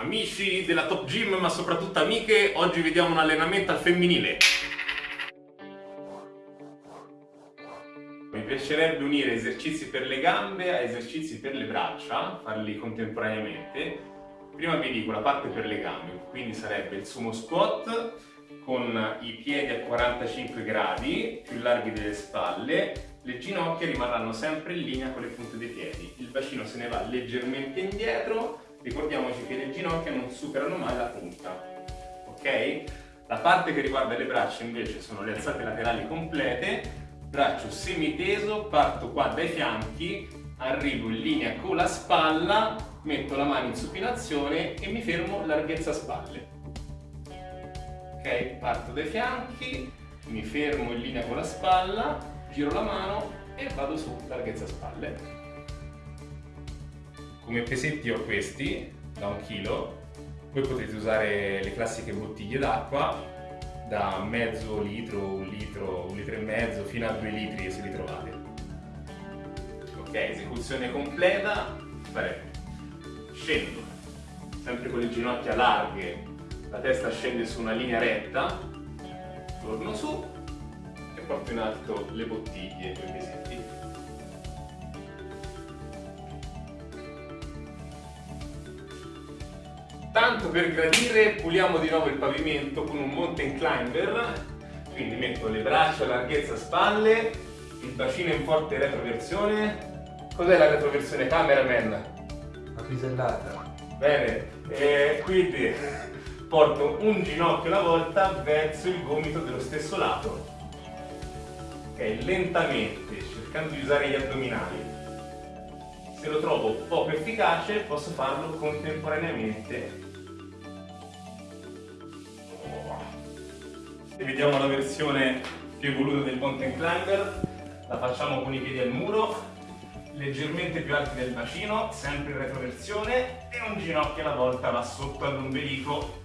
Amici della Top Gym, ma soprattutto amiche, oggi vediamo un allenamento al femminile. Mi piacerebbe unire esercizi per le gambe a esercizi per le braccia, farli contemporaneamente. Prima vi dico la parte per le gambe, quindi sarebbe il sumo squat con i piedi a 45 gradi, più larghi delle spalle, le ginocchia rimarranno sempre in linea con le punte dei piedi, il bacino se ne va leggermente indietro, ricordiamoci che le ginocchia non superano mai la punta, ok? La parte che riguarda le braccia invece sono le alzate laterali complete, braccio semiteso, parto qua dai fianchi, arrivo in linea con la spalla, metto la mano in supinazione e mi fermo larghezza spalle. Ok, parto dai fianchi, mi fermo in linea con la spalla, giro la mano e vado su, larghezza spalle. Come pesetti ho questi, da un chilo, voi potete usare le classiche bottiglie d'acqua da mezzo litro, un litro, un litro e mezzo fino a due litri se li trovate. Ok, esecuzione completa, faremo. Scendo, sempre con le ginocchia larghe, la testa scende su una linea retta, torno su e porto in alto le bottiglie, due pesetti. Tanto per gradire puliamo di nuovo il pavimento con un mountain climber, quindi metto le braccia a larghezza spalle, il bacino in forte retroversione. Cos'è la retroversione cameraman? La pisellata. Bene, e quindi porto un ginocchio alla volta verso il gomito dello stesso lato. Ok, lentamente, cercando di usare gli addominali. Se lo trovo poco efficace posso farlo contemporaneamente vediamo la versione più evoluta del mountain climber la facciamo con i piedi al muro leggermente più alti del bacino sempre in retroversione e un ginocchio alla volta va sotto all'ombelico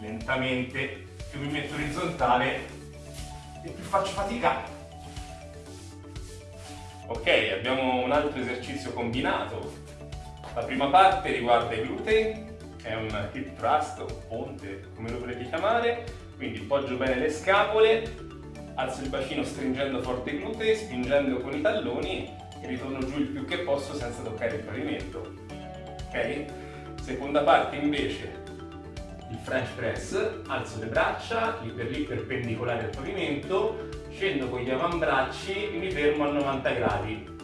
lentamente. Più mi metto orizzontale e più faccio fatica. Ok abbiamo un altro esercizio combinato. La prima parte riguarda i glutei è un hip thrust o ponte come lo volete chiamare quindi poggio bene le scapole, alzo il bacino stringendo forte i glutei, spingendo con i talloni e ritorno giù il più che posso senza toccare il pavimento. Ok? Seconda parte invece, il French press, alzo le braccia, lì per lì perpendicolari al pavimento, scendo con gli avambracci e mi fermo a 90 gradi.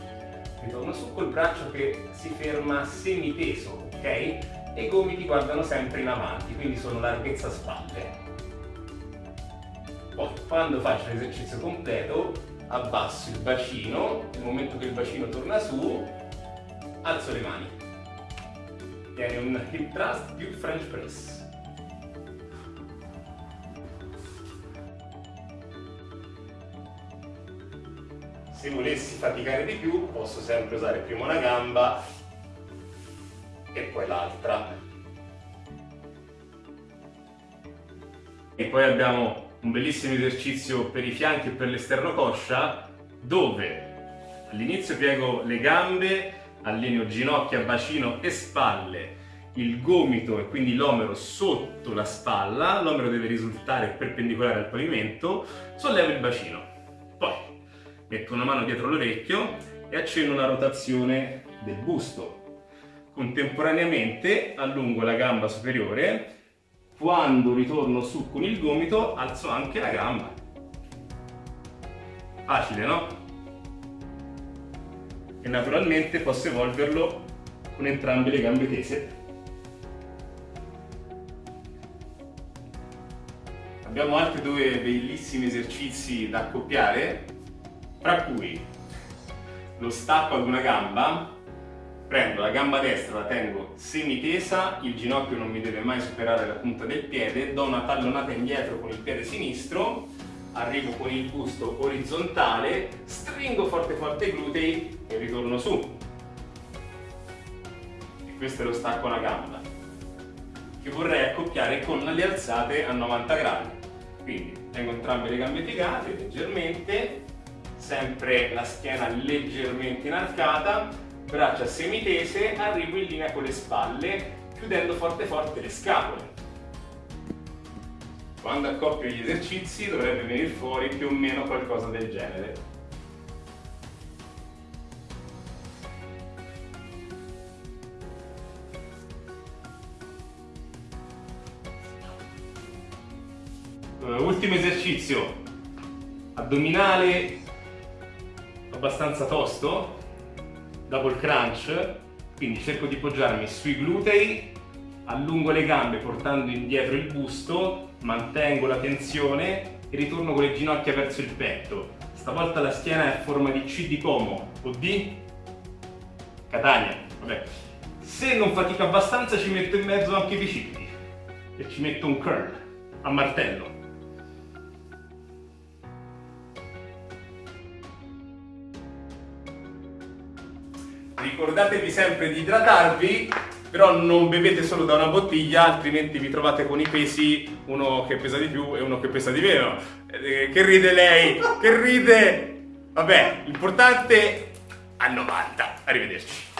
Ritorno su col braccio che si ferma semiteso, ok? E i gomiti guardano sempre in avanti, quindi sono larghezza spalle. Quando faccio l'esercizio completo abbasso il bacino, nel momento che il bacino torna su, alzo le mani. Viene un hip thrust più French press. Se volessi faticare di più posso sempre usare prima una gamba e poi l'altra. E poi abbiamo un bellissimo esercizio per i fianchi e per l'esterno coscia dove all'inizio piego le gambe, allineo ginocchia, bacino e spalle, il gomito e quindi l'omero sotto la spalla, l'omero deve risultare perpendicolare al pavimento, sollevo il bacino. Poi metto una mano dietro l'orecchio e accenno una rotazione del busto. Contemporaneamente allungo la gamba superiore quando ritorno su con il gomito alzo anche la gamba. Facile, no? E naturalmente posso evolverlo con entrambe le gambe tese. Abbiamo altri due bellissimi esercizi da accoppiare, tra cui lo stacco ad una gamba prendo la gamba destra, la tengo semitesa, il ginocchio non mi deve mai superare la punta del piede, do una tallonata indietro con il piede sinistro, arrivo con il busto orizzontale, stringo forte forte i glutei e ritorno su. E questo è lo stacco alla gamba, che vorrei accoppiare con le alzate a 90 gradi. Quindi tengo entrambe le gambe piegate leggermente, sempre la schiena leggermente inarcata, braccia semitese, arrivo in linea con le spalle, chiudendo forte forte le scapole. Quando accoppio gli esercizi dovrebbe venire fuori più o meno qualcosa del genere. Uh, ultimo esercizio, addominale abbastanza tosto, double crunch, quindi cerco di poggiarmi sui glutei, allungo le gambe portando indietro il busto, mantengo la tensione e ritorno con le ginocchia verso il petto. Stavolta la schiena è a forma di C di Como o di Catania. Vabbè. Se non fatica abbastanza ci metto in mezzo anche i bicipiti e ci metto un curl a martello. Ricordatevi sempre di idratarvi, però non bevete solo da una bottiglia, altrimenti vi trovate con i pesi, uno che pesa di più e uno che pesa di meno. Eh, che ride lei? Che ride? Vabbè, l'importante a 90. Arrivederci.